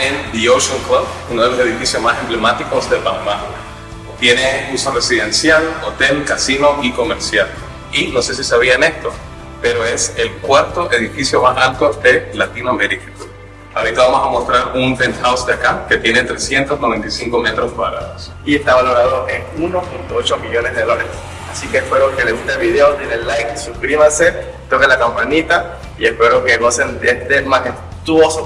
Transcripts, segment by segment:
en The Ocean Club, uno de los edificios más emblemáticos de Panamá. Tiene uso residencial, hotel, casino y comercial. Y no sé si sabían esto, pero es el cuarto edificio más alto de Latinoamérica. Ahorita vamos a mostrar un penthouse de acá que tiene 395 metros cuadrados. Y está valorado en 1.8 millones de dólares. Así que espero que les guste el video, denle like, suscríbanse, toquen la campanita y espero que gocen de este majestuoso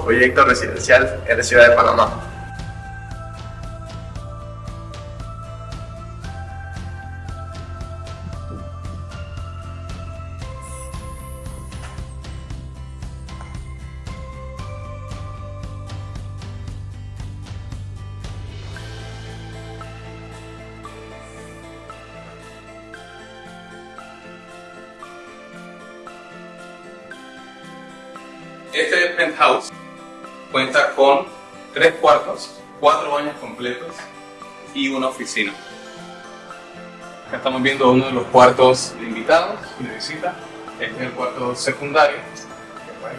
proyecto residencial en la ciudad de Panamá. Este penthouse cuenta con tres cuartos, cuatro baños completos y una oficina. Acá estamos viendo uno de los cuartos de invitados de visita. Este es el cuarto secundario.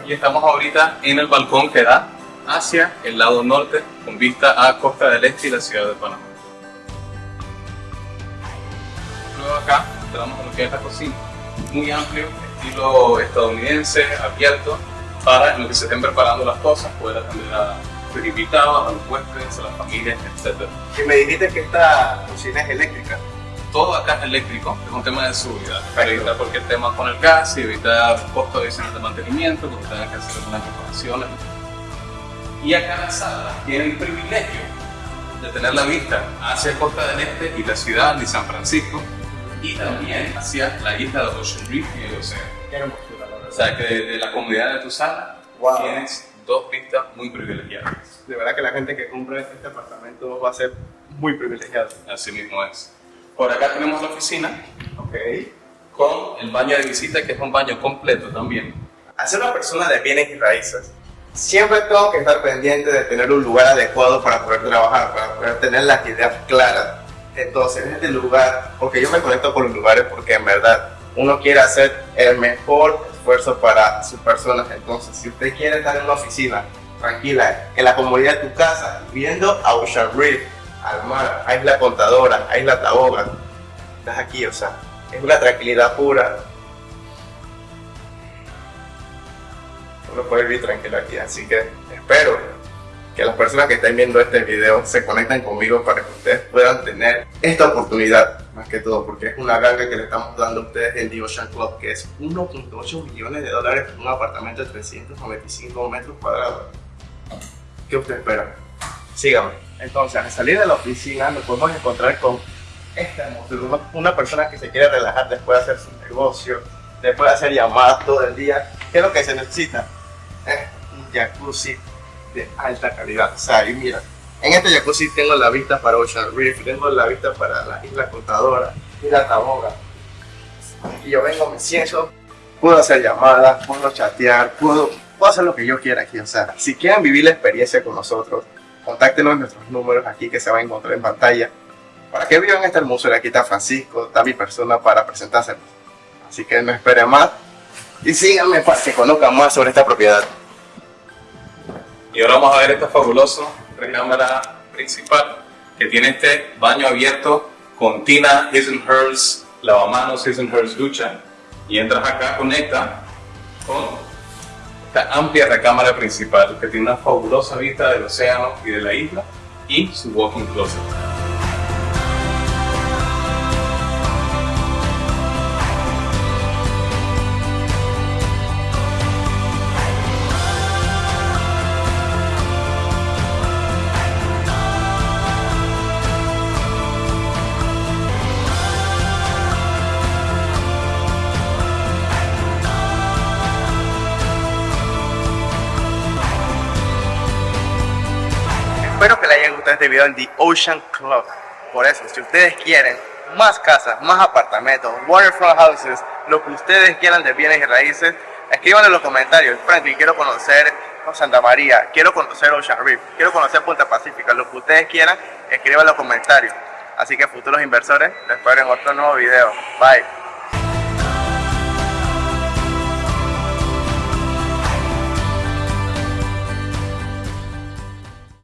Y estamos ahorita en el balcón que da hacia el lado norte con vista a Costa del Este y la ciudad de Panamá. Luego acá entramos a lo que es la cocina. Muy amplio, estilo estadounidense, abierto, para en lo que se estén preparando las cosas, poder atender a los invitados, a los huéspedes, a las familias, etc. Y me dijiste que esta cocina es eléctrica. Todo acá es eléctrico, es un tema de seguridad, para evitar cualquier tema con el gas y evitar costos adicionales de mantenimiento, porque tengan que hacer algunas reparaciones. Y acá la sala tienen el privilegio de tener la vista hacia Costa del Este y la ciudad de San Francisco, y también hacia la isla de Ocean Reef y el océano. O sea, que de, la comodidad de tu sala tienes dos vistas muy privilegiadas. De verdad que la gente que compra este apartamento va a ser muy privilegiada. Así mismo es. Por acá tenemos la oficina. Ok. Con el baño de visita, que es un baño completo también. Hacer una persona de bienes y raíces, siempre tengo que estar pendiente de tener un lugar adecuado para poder trabajar, para poder tener las ideas claras. Entonces, en este lugar, porque yo me conecto con los lugares porque en verdad uno quiere hacer el mejor esfuerzo para sus personas. Entonces, si usted quiere estar en una oficina tranquila, en la comodidad de tu casa, viendo a Ocean Reef, al mar, a Isla Contadora, a Isla Taboga, estás aquí, o sea, es una tranquilidad pura. Uno puede vivir tranquilo aquí, así que espero que las personas que estén viendo este video se conecten conmigo para que ustedes puedan tener esta oportunidad más que todo porque es una ganga que le estamos dando a ustedes en The Ocean Club que es 1.8 millones de dólares en un apartamento de 395 metros cuadrados ¿qué usted espera? síganme entonces al salir de la oficina nos podemos encontrar con esta una persona que se quiere relajar después de hacer su negocio después de hacer llamadas todo el día ¿qué es lo que se necesita? es un jacuzzi de alta calidad o sea y mira en este jacuzzi tengo la vista para Ocean Reef, tengo la vista para la isla contadora y la taboga. Y yo vengo, me siento, puedo hacer llamadas, puedo chatear, puedo, puedo hacer lo que yo quiera aquí. O sea, si quieren vivir la experiencia con nosotros, contáctenos en nuestros números aquí que se va a encontrar en pantalla. Para que vivan este hermoso, aquí está Francisco, está mi persona para presentarse. Así que no esperen más y síganme para que conozcan más sobre esta propiedad. Y ahora vamos a ver este fabuloso recámara principal que tiene este baño abierto con tina His and Hers, lavamanos His and Hers ducha y entras acá, conecta con esta amplia recámara principal que tiene una fabulosa vista del océano y de la isla y su walking closet. Espero que les haya gustado este video en The Ocean Club. Por eso, si ustedes quieren más casas, más apartamentos, waterfront houses, lo que ustedes quieran de bienes y raíces, escriban en los comentarios. Franklin, quiero conocer Santa María, quiero conocer Ocean Reef, quiero conocer Punta Pacífica, lo que ustedes quieran, escriban en los comentarios. Así que futuros inversores, les espero en otro nuevo video. Bye.